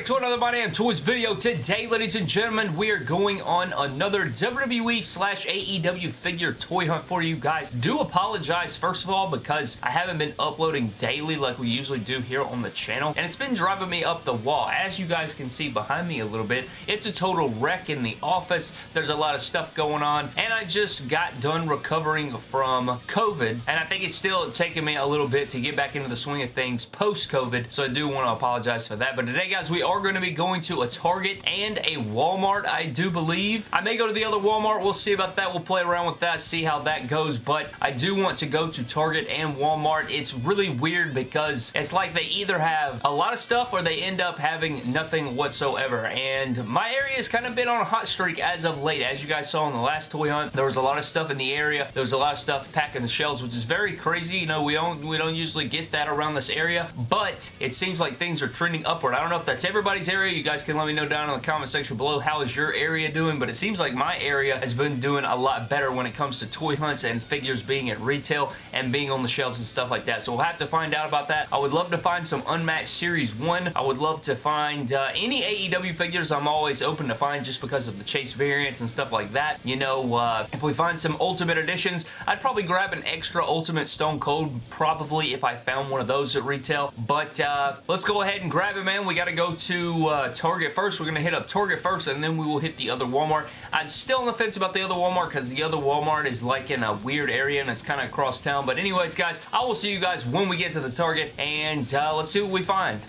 back to another My Damn Toys video. Today, ladies and gentlemen, we are going on another WWE slash AEW figure toy hunt for you guys. Do apologize, first of all, because I haven't been uploading daily like we usually do here on the channel, and it's been driving me up the wall. As you guys can see behind me a little bit, it's a total wreck in the office. There's a lot of stuff going on, and I just got done recovering from COVID, and I think it's still taking me a little bit to get back into the swing of things post-COVID, so I do want to apologize for that. But today, guys, we going to be going to a Target and a Walmart, I do believe. I may go to the other Walmart. We'll see about that. We'll play around with that, see how that goes, but I do want to go to Target and Walmart. It's really weird because it's like they either have a lot of stuff or they end up having nothing whatsoever, and my area has kind of been on a hot streak as of late. As you guys saw in the last toy hunt, there was a lot of stuff in the area. There was a lot of stuff packing the shelves, which is very crazy. You know, we don't, we don't usually get that around this area, but it seems like things are trending upward. I don't know if that's everybody's area. You guys can let me know down in the comment section below how is your area doing, but it seems like my area has been doing a lot better when it comes to toy hunts and figures being at retail and being on the shelves and stuff like that. So we'll have to find out about that. I would love to find some Unmatched Series 1. I would love to find uh, any AEW figures I'm always open to find just because of the Chase variants and stuff like that. You know, uh, if we find some Ultimate Editions, I'd probably grab an extra Ultimate Stone Cold probably if I found one of those at retail. But uh, let's go ahead and grab it, man. We got to go to uh, Target first. We're going to hit up Target first, and then we will hit the other Walmart. I'm still on the fence about the other Walmart because the other Walmart is like in a weird area, and it's kind of across town. But anyways, guys, I will see you guys when we get to the Target, and uh, let's see what we find.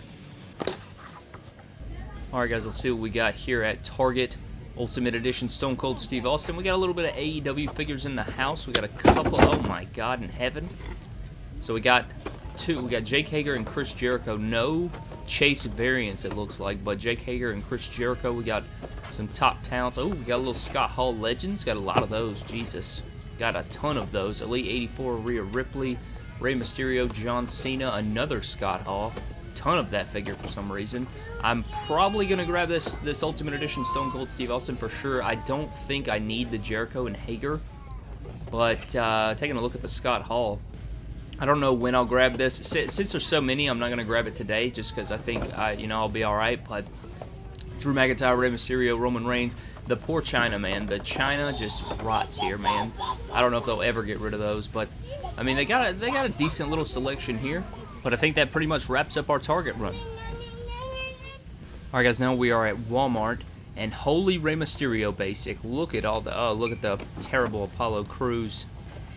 Alright guys, let's see what we got here at Target. Ultimate Edition Stone Cold Steve Austin. We got a little bit of AEW figures in the house. We got a couple. Oh my god in heaven. So we got two. We got Jake Hager and Chris Jericho. No Chase variants, it looks like, but Jake Hager and Chris Jericho. We got some top talents. Oh, we got a little Scott Hall Legends. Got a lot of those. Jesus. Got a ton of those. Elite 84, Rhea Ripley, Rey Mysterio, John Cena, another Scott Hall. Ton of that figure for some reason. I'm probably going to grab this, this Ultimate Edition Stone Cold Steve Austin for sure. I don't think I need the Jericho and Hager, but uh, taking a look at the Scott Hall, I don't know when I'll grab this. Since there's so many, I'm not going to grab it today just because I think, I, you know, I'll be alright. But Drew McIntyre, Rey Mysterio, Roman Reigns, the poor Chyna, man. The Chyna just rots here, man. I don't know if they'll ever get rid of those, but, I mean, they got a, they got a decent little selection here. But I think that pretty much wraps up our Target run. Alright, guys, now we are at Walmart. And holy Rey Mysterio basic. Look at all the, oh, look at the terrible Apollo Crews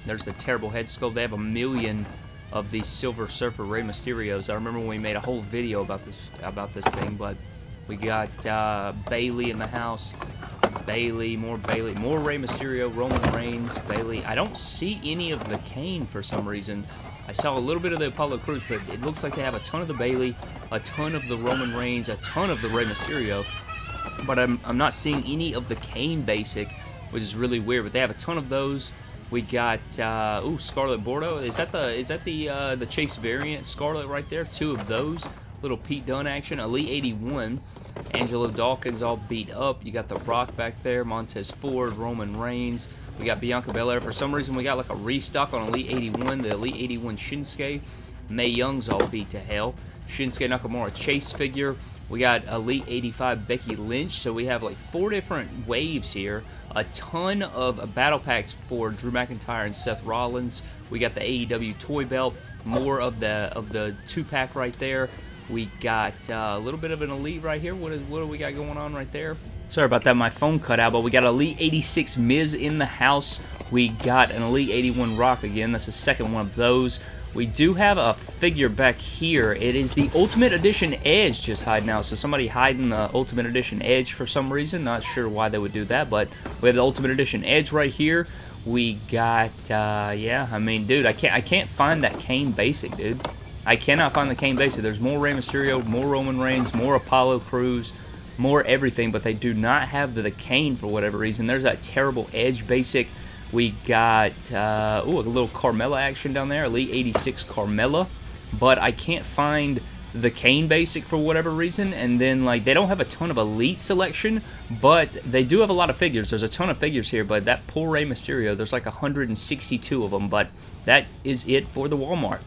there's the terrible head sculpt. They have a million of these Silver Surfer Rey Mysterios. I remember we made a whole video about this about this thing, but we got uh, Bayley in the house. Bayley, more Bayley, more Rey Mysterio, Roman Reigns, Bayley. I don't see any of the Kane for some reason. I saw a little bit of the Apollo Crews, but it looks like they have a ton of the Bayley, a ton of the Roman Reigns, a ton of the Rey Mysterio. But I'm, I'm not seeing any of the Kane basic, which is really weird. But they have a ton of those. We got uh, ooh Scarlett Bordeaux. Is that the is that the uh, the Chase variant Scarlett right there? Two of those. Little Pete Dunne action. Elite 81. Angelo Dawkins all beat up. You got The Rock back there. Montez Ford. Roman Reigns. We got Bianca Belair. For some reason, we got like a restock on Elite 81. The Elite 81 Shinsuke. Mae Young's all beat to hell. Shinsuke Nakamura Chase figure. We got Elite 85 Becky Lynch. So we have like four different waves here a ton of battle packs for Drew McIntyre and Seth Rollins. We got the AEW toy belt, more of the of the two pack right there. We got uh, a little bit of an elite right here. What is what do we got going on right there? Sorry about that, my phone cut out, but we got Elite 86 Miz in the house. We got an Elite 81 Rock again. That's the second one of those. We do have a figure back here. It is the Ultimate Edition Edge just hiding out. So somebody hiding the Ultimate Edition Edge for some reason. Not sure why they would do that, but we have the Ultimate Edition Edge right here. We got, uh, yeah, I mean, dude, I can't, I can't find that Kane Basic, dude. I cannot find the Kane Basic. There's more Rey Mysterio, more Roman Reigns, more Apollo Crews, more everything, but they do not have the, the Kane for whatever reason. There's that terrible Edge Basic. We got, uh, ooh, a little Carmella action down there, Elite 86 Carmella, but I can't find the Kane basic for whatever reason, and then, like, they don't have a ton of Elite selection, but they do have a lot of figures. There's a ton of figures here, but that poor Rey Mysterio, there's like 162 of them, but that is it for the Walmart.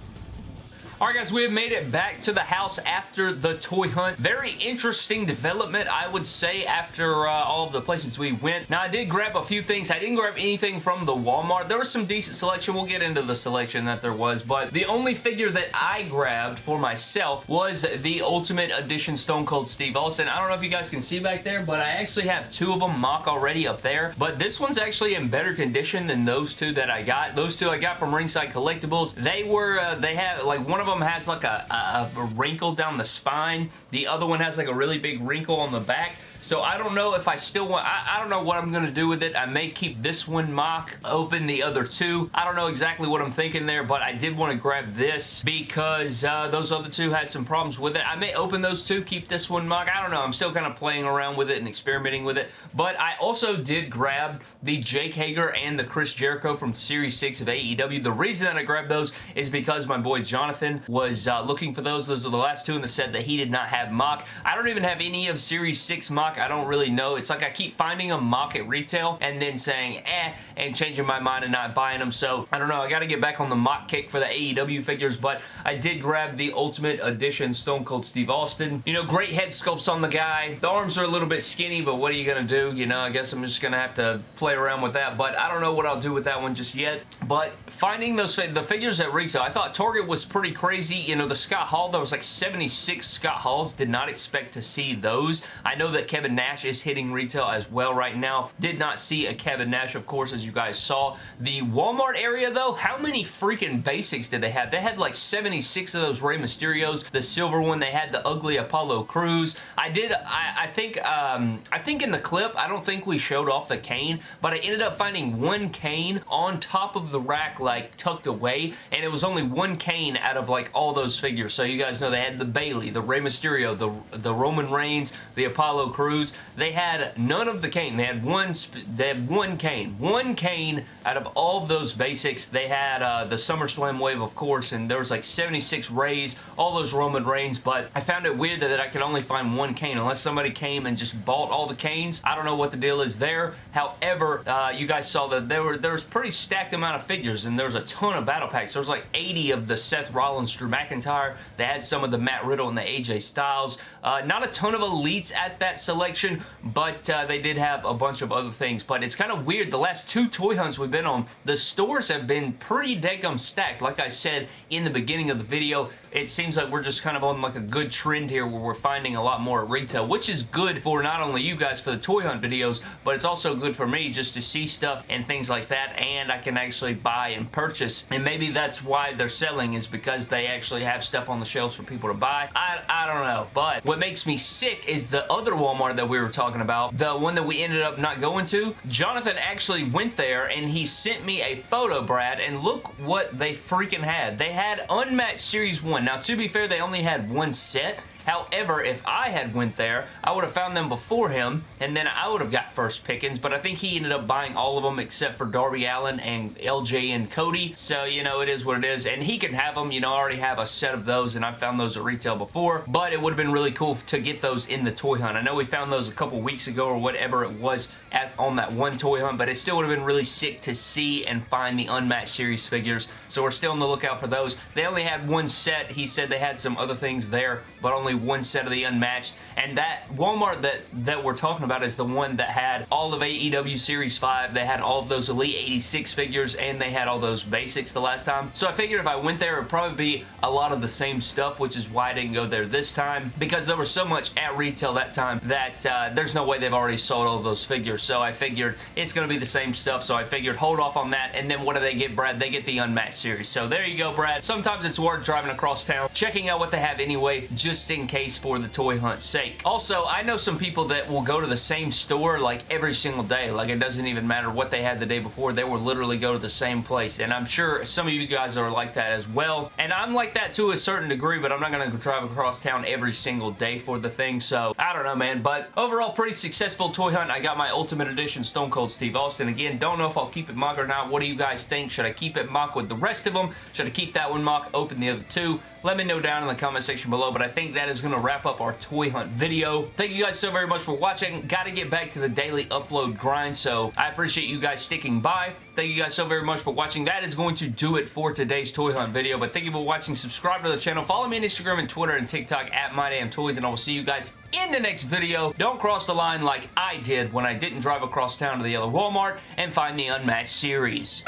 Alright guys, we have made it back to the house after the toy hunt. Very interesting development, I would say, after uh, all of the places we went. Now, I did grab a few things. I didn't grab anything from the Walmart. There was some decent selection. We'll get into the selection that there was, but the only figure that I grabbed for myself was the Ultimate Edition Stone Cold Steve Austin. I don't know if you guys can see back there, but I actually have two of them mock already up there, but this one's actually in better condition than those two that I got. Those two I got from Ringside Collectibles. They were, uh, they had, like, one of them has like a, a, a wrinkle down the spine. The other one has like a really big wrinkle on the back. So I don't know if I still want, I, I don't know what I'm going to do with it. I may keep this one mock, open the other two. I don't know exactly what I'm thinking there, but I did want to grab this because uh, those other two had some problems with it. I may open those two, keep this one mock. I don't know. I'm still kind of playing around with it and experimenting with it. But I also did grab the Jake Hager and the Chris Jericho from Series 6 of AEW. The reason that I grabbed those is because my boy Jonathan was uh, looking for those. Those are the last two in the set that he did not have mock. I don't even have any of Series 6 mock. I don't really know. It's like I keep finding a mock at retail and then saying eh and changing my mind and not buying them. So I don't know. I got to get back on the mock kick for the AEW figures, but I did grab the Ultimate Edition Stone Cold Steve Austin. You know, great head sculpts on the guy. The arms are a little bit skinny, but what are you going to do? You know, I guess I'm just going to have to play around with that, but I don't know what I'll do with that one just yet. But finding those the figures at retail, I thought Target was pretty crazy. You know, the Scott Hall, there was like 76 Scott Halls. Did not expect to see those. I know that Kevin Nash is hitting retail as well right now. Did not see a Kevin Nash, of course, as you guys saw. The Walmart area, though, how many freaking basics did they have? They had like 76 of those Rey Mysterios. The silver one, they had the ugly Apollo Crews. I did, I, I think, um, I think in the clip, I don't think we showed off the Kane, but I ended up finding one Kane on top of the rack, like tucked away, and it was only one Kane out of like all those figures. So you guys know they had the Bayley, the Rey Mysterio, the, the Roman Reigns, the Apollo Crews. They had none of the Kane. They had one, they had one Kane. One Kane out of all of those basics. They had uh, the SummerSlam wave, of course, and there was like 76 Reys, all those Roman Reigns, but I found it weird that I could only find one Kane unless somebody came and just bought all the Kanes. I don't know what the deal is there. However, uh, you guys saw that there were there was pretty stacked amount of figures, and there was a ton of battle packs. There was like 80 of the Seth Rollins, Drew McIntyre. They had some of the Matt Riddle and the AJ Styles. Uh, not a ton of elites at that selection, but uh, they did have a bunch of other things. But it's kind of weird. The last two toy hunts we've been on, the stores have been pretty degum stacked. Like I said in the beginning of the video, it seems like we're just kind of on like a good trend here where we're finding a lot more at retail, which is good for not only you guys for the toy hunt videos, but it's also good for me just to see stuff and things like that, and I can actually buy and purchase, and maybe that's why they're selling is because they actually have stuff on the shelves for people to buy. I, I don't know, but what makes me sick is the other Walmart that we were talking about, the one that we ended up not going to. Jonathan actually went there, and he sent me a photo, Brad, and look what they freaking had. They had Unmatched Series 1 one. Now, to be fair, they only had one set, However, if I had went there, I would have found them before him, and then I would have got first pickings, but I think he ended up buying all of them except for Darby Allin and LJ and Cody, so, you know, it is what it is, and he can have them, you know, I already have a set of those, and I found those at retail before, but it would have been really cool to get those in the toy hunt. I know we found those a couple weeks ago or whatever it was at, on that one toy hunt, but it still would have been really sick to see and find the Unmatched Series figures, so we're still on the lookout for those. They only had one set. He said they had some other things there, but only one set of the Unmatched. And that Walmart that, that we're talking about is the one that had all of AEW Series 5. They had all of those Elite 86 figures and they had all those basics the last time. So I figured if I went there, it would probably be a lot of the same stuff, which is why I didn't go there this time because there was so much at retail that time that uh, there's no way they've already sold all those figures. So I figured it's going to be the same stuff. So I figured hold off on that. And then what do they get, Brad? They get the Unmatched Series. So there you go, Brad. Sometimes it's worth driving across town, checking out what they have anyway, just in case for the toy hunt's sake. Also, I know some people that will go to the same store like every single day. Like it doesn't even matter what they had the day before. They will literally go to the same place. And I'm sure some of you guys are like that as well. And I'm like that to a certain degree, but I'm not going to drive across town every single day for the thing. So I don't know, man. But overall, pretty successful toy hunt. I got my Ultimate Edition Stone Cold Steve Austin. Again, don't know if I'll keep it mock or not. What do you guys think? Should I keep it mock with the rest of them? Should I keep that one mock, open the other two? Let me know down in the comment section below, but I think that is going to wrap up our toy hunt video. Thank you guys so very much for watching. Got to get back to the daily upload grind, so I appreciate you guys sticking by. Thank you guys so very much for watching. That is going to do it for today's toy hunt video, but thank you for watching. Subscribe to the channel. Follow me on Instagram and Twitter and TikTok at MyDamnToys, and I will see you guys in the next video. Don't cross the line like I did when I didn't drive across town to the yellow Walmart and find the Unmatched series.